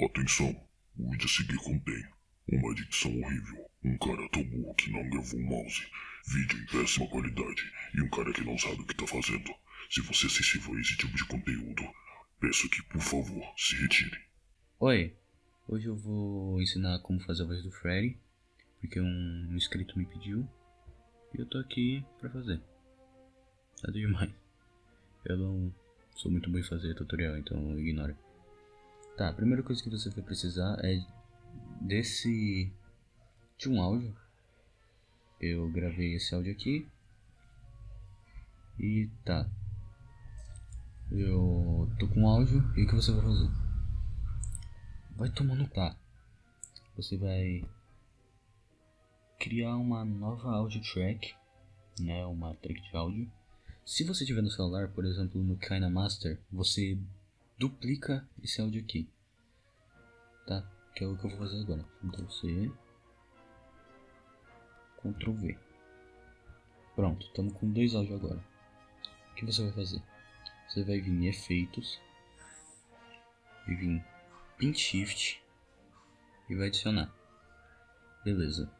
Atenção, o vídeo a seguir contém uma dicção horrível, um cara tão burro que não gravou o mouse, vídeo em péssima qualidade e um cara que não sabe o que tá fazendo. Se você é sensível a esse tipo de conteúdo, peço que, por favor, se retire. Oi, hoje eu vou ensinar como fazer a voz do Freddy, porque um inscrito me pediu e eu tô aqui pra fazer. Nada demais. Eu não sou muito bom em fazer tutorial, então ignora. Tá, a primeira coisa que você vai precisar é desse... de um áudio. Eu gravei esse áudio aqui. E tá. Eu tô com áudio e o que você vai fazer? Vai tomando tá. Você vai criar uma nova audio track, né, uma track de áudio. Se você tiver no celular, por exemplo, no KinaMaster, você duplica esse áudio aqui, tá? Que é o que eu vou fazer agora. Ctrl C, Ctrl V. Pronto, estamos com dois áudios agora. O que você vai fazer? Você vai vir em efeitos, e vir Pin Shift e vai adicionar. Beleza.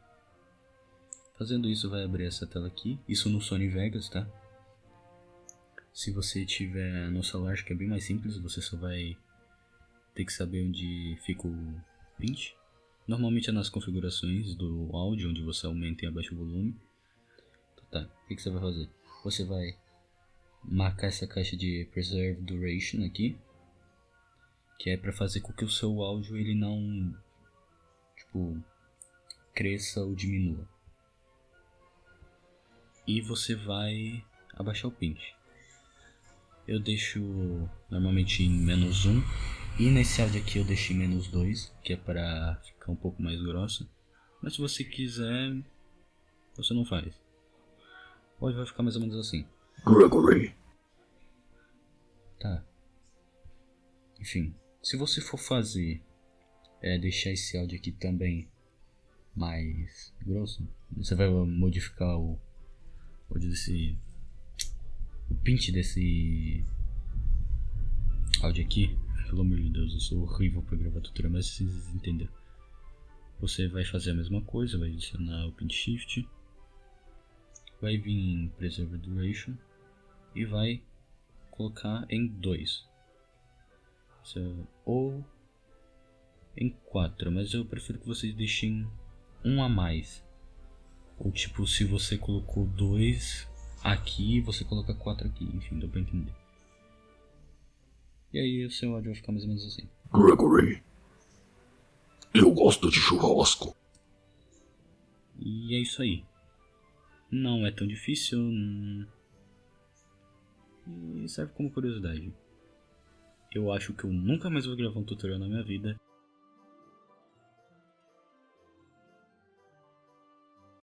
Fazendo isso vai abrir essa tela aqui, isso no Sony Vegas, tá? Se você tiver no celular, acho que é bem mais simples, você só vai ter que saber onde fica o pinch. Normalmente é nas configurações do áudio, onde você aumenta e abaixa o volume. Então, tá, o que, que você vai fazer? Você vai marcar essa caixa de Preserve Duration aqui, que é para fazer com que o seu áudio ele não, tipo, cresça ou diminua e você vai abaixar o pinch. Eu deixo normalmente em menos 1 e nesse áudio aqui eu deixo em menos 2, que é para ficar um pouco mais grossa. Mas se você quiser, você não faz. Hoje vai ficar mais ou menos assim. Gregory. Tá. Enfim, se você for fazer, é, deixar esse áudio aqui também mais grosso, você vai modificar o áudio desse. O pint desse áudio aqui. Pelo amor de Deus, eu sou horrível para gravar tutorial, mas vocês entenderam. Você vai fazer a mesma coisa, vai adicionar o pin shift, vai vir em preserve duration e vai colocar em 2 ou em 4, mas eu prefiro que vocês deixem um a mais ou tipo, se você colocou dois aqui, você coloca quatro aqui. Enfim, dá pra entender. E aí o seu áudio vai ficar mais ou menos assim. Gregory. Eu gosto de churrasco. E é isso aí. Não é tão difícil. E serve como curiosidade. Eu acho que eu nunca mais vou gravar um tutorial na minha vida.